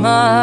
my